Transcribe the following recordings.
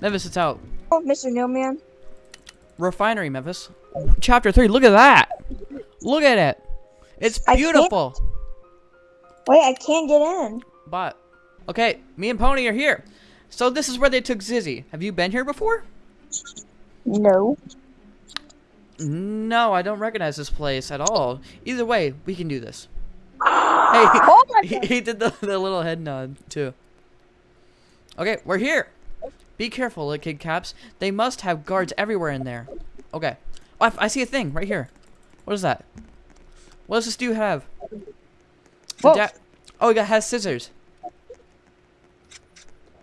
Memphis, it's out. Oh, Mr. Newman. Refinery, Memphis. Chapter 3, look at that! Look at it! It's I beautiful! Wait, I can't get in. But, okay, me and Pony are here. So this is where they took Zizzy. Have you been here before? No. No, I don't recognize this place at all. Either way, we can do this. Hey, Oh my he, he did the, the little head nod, too. Okay, we're here. Be careful, little kid caps. They must have guards everywhere in there. Okay. Oh, I, I see a thing right here. What is that? What does this dude have? Whoa. Oh, he got has scissors.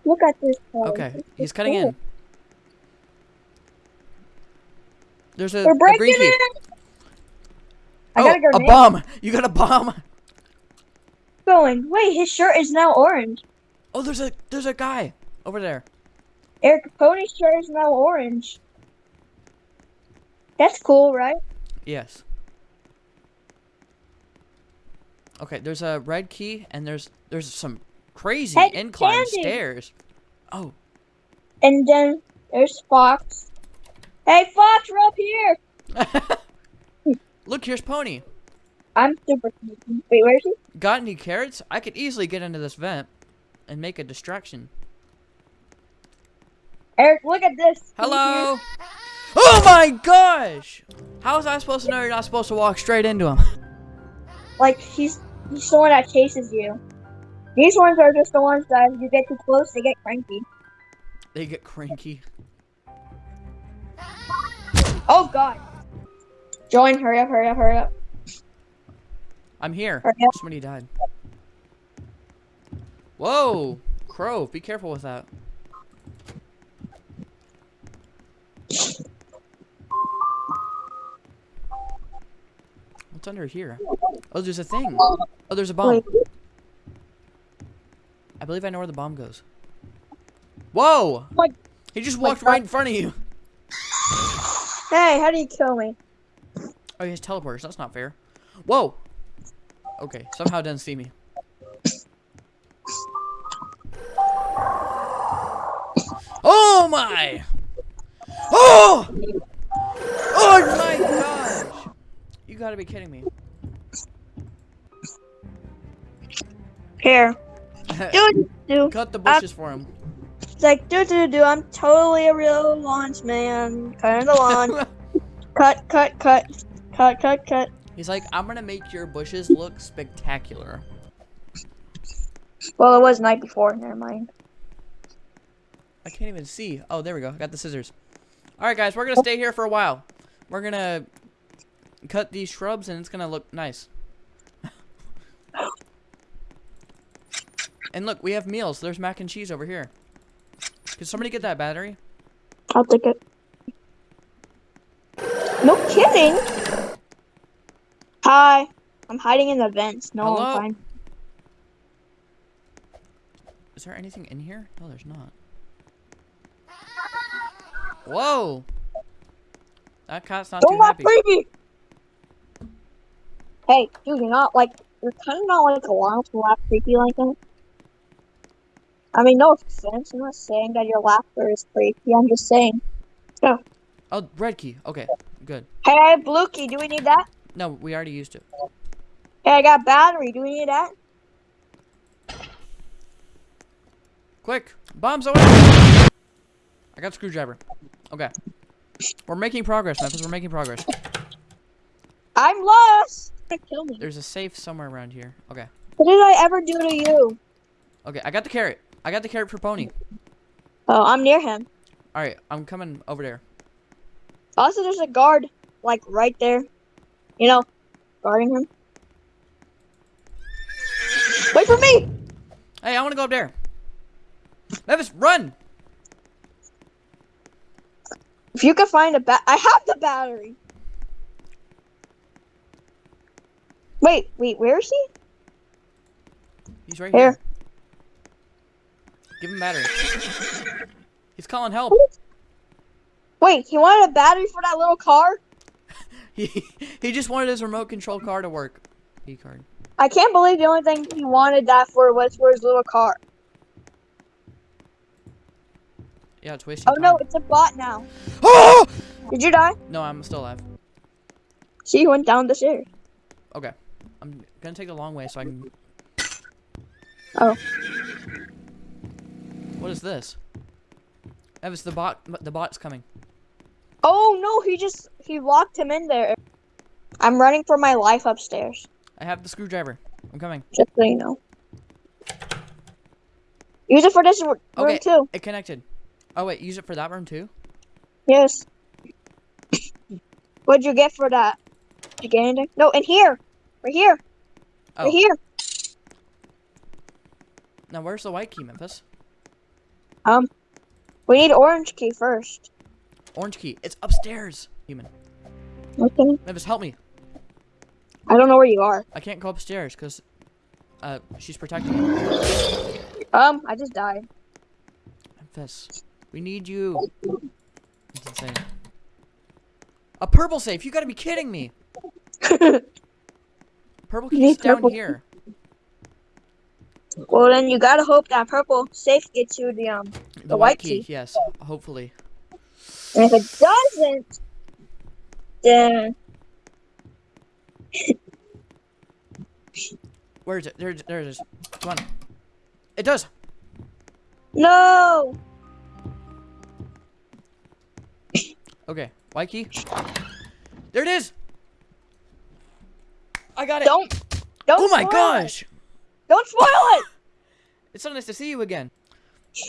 Look at this. place. Okay, he's cutting in. There's a, We're a breaking green key. in. I oh, got a a bomb! You got a bomb! Going. Wait, his shirt is now orange. Oh, there's a there's a guy over there. Eric Pony's shirt is now orange. That's cool, right? Yes. Okay, there's a red key and there's there's some crazy Hey, incline stairs. Oh, And then there's Fox. Hey, Fox, we're up here. look, here's Pony. I'm super. Wait, where is he? Got any carrots? I could easily get into this vent and make a distraction. Eric, look at this. Hello. Oh my gosh! How was I supposed to know you're not supposed to walk straight into him? Like he's he's the one that chases you. These ones are just the ones that if you get too close, they get cranky. They get cranky. Oh God. Join, hurry up, hurry up, hurry up. I'm here. Hurry up. Somebody died. Whoa! Crow, be careful with that. What's under here? Oh, there's a thing. Oh, there's a bomb. I believe I know where the bomb goes. Whoa! What? He just walked right in front of you. Hey, how do you kill me? Oh, he has teleporters. That's not fair. Whoa! Okay, somehow it didn't see me. Oh my! Oh! Oh my gosh! You gotta be kidding me. Here. Dude, dude. Cut the bushes for him. It's like, do do do. I'm totally a real launch man. Cutting the lawn. cut, cut, cut, cut, cut, cut. He's like, I'm gonna make your bushes look spectacular. Well, it was night before. Never mind. I can't even see. Oh, there we go. I got the scissors. Alright, guys, we're gonna stay here for a while. We're gonna cut these shrubs and it's gonna look nice. and look, we have meals. There's mac and cheese over here. Can somebody get that battery? I'll take it. No kidding. Hi. I'm hiding in the vents. No, Hello? I'm fine. Is there anything in here? No, there's not. Whoa! That cat's not Don't too oh, let happy. baby. Hey, dude, you're not like you're kind of not like a laugh laugh creepy like that. I mean, no offense. I'm not saying that your laughter is creepy. I'm just saying. Oh, red key. Okay, good. Hey, I have blue key. Do we need that? No, we already used it. Hey, I got battery. Do we need that? Quick, bombs away! I got screwdriver. Okay. We're making progress, Memphis. We're making progress. I'm lost. Kill me. There's a safe somewhere around here. Okay. What did I ever do to you? Okay, I got the carrot. I got the carrot for Pony. Oh, I'm near him. Alright, I'm coming over there. Also, there's a guard, like, right there. You know, guarding him. Wait for me! Hey, I want to go up there. Memphis, run! If you could find a bat- I have the battery! Wait, wait, where is he? He's right Here. here. Give him battery. He's calling help. Wait, he wanted a battery for that little car? He he just wanted his remote control car to work. E card. I can't believe the only thing he wanted that for was for his little car. Yeah, it's wasting Oh time. no, it's a bot now. Oh! Did you die? No, I'm still alive. She went down the stairs. Okay. I'm gonna take the long way so I can. Oh. What is this? Evis, the bot. The bot's coming. Oh no, he just he locked him in there. I'm running for my life upstairs. I have the screwdriver. I'm coming. Just so you know. Use it for this room Okay. too. It connected. Oh wait, use it for that room too. Yes. What'd you get for that? Did you get anything? No, in here. Right here. Oh. Right here. Now where's the white key, Memphis? Um, we need orange key first. Orange key. It's upstairs. Human. Okay. Memphis, help me. I don't know where you are. I can't go upstairs because, uh, she's protecting me. Um, I just died. Memphis, we need you. It's insane. A purple safe. You gotta be kidding me. Purple key's down purple- here. well, then you gotta hope that purple safe gets you the um. The, white white key. key. Yes. Hopefully. And if it doesn't, then Where is it? There, there it is. Come on. It does. no. Okay. White key. There it is. I got it. Don't. Don't. oh my spoil gosh. It. Don't spoil it. It's so nice to see you again.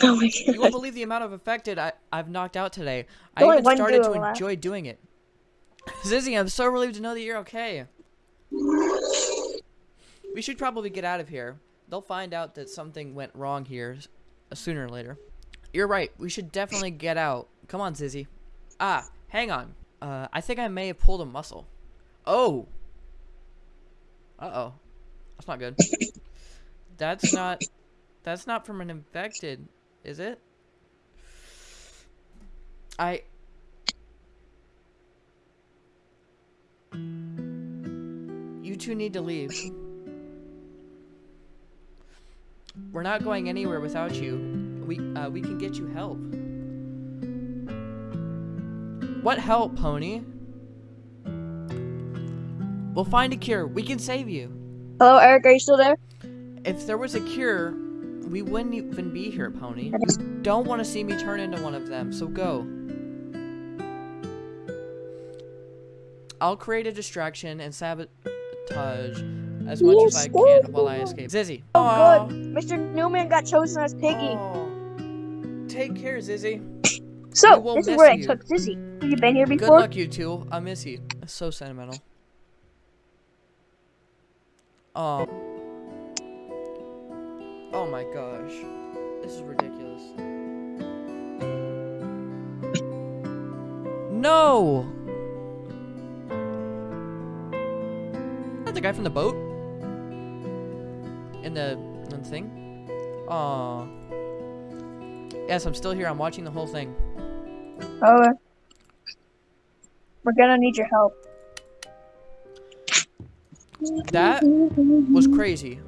Oh my You won't believe the amount of affected I, I've knocked out today. I even started to left. enjoy doing it. Zizzy, I'm so relieved to know that you're okay. We should probably get out of here. They'll find out that something went wrong here uh, sooner or later. You're right. We should definitely get out. Come on, Zizzy. Ah, hang on. Uh, I think I may have pulled a muscle. Oh. Uh-oh. That's not good. That's not... That's not from an infected, is it? I... You two need to leave. We're not going anywhere without you. We uh, we can get you help. What help, Pony? We'll find a cure. We can save you. Hello, Eric. Are you still there? If there was a cure, we wouldn't even be here, Pony. Don't want to see me turn into one of them, so go. I'll create a distraction and sabotage as much as I can while I escape. Zizzy. Oh, Aw. good. Mr. Newman got chosen as Piggy. Aw. Take care, Zizzy. so, this is where I took Zizzy. Have you been here before? Good luck, you two. I miss you. That's so sentimental. Oh. Oh my gosh. This is ridiculous. No! Is that the guy from the boat? In the, in the thing? Aw. Yes, I'm still here. I'm watching the whole thing. Oh, we're gonna need your help. That was crazy.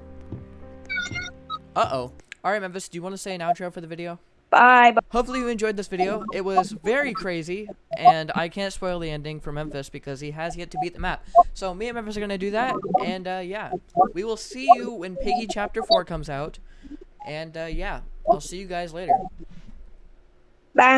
Uh-oh. Alright, Memphis, do you want to say an outro for the video? Bye. bye. Hopefully you enjoyed this video. It was very crazy, and I can't spoil the ending for Memphis because he has yet to beat the map. So me and Memphis are going to do that, and uh, yeah. We will see you when Piggy Chapter 4 comes out. And uh, yeah, I'll see you guys later. Bye.